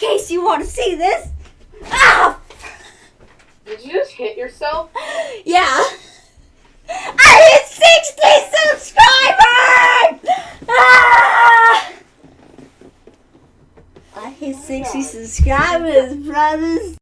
case you want to see this? Ah! Did you just hit yourself? Yeah. I hit 60 subscribers! Ah! I hit 60 subscribers, brothers.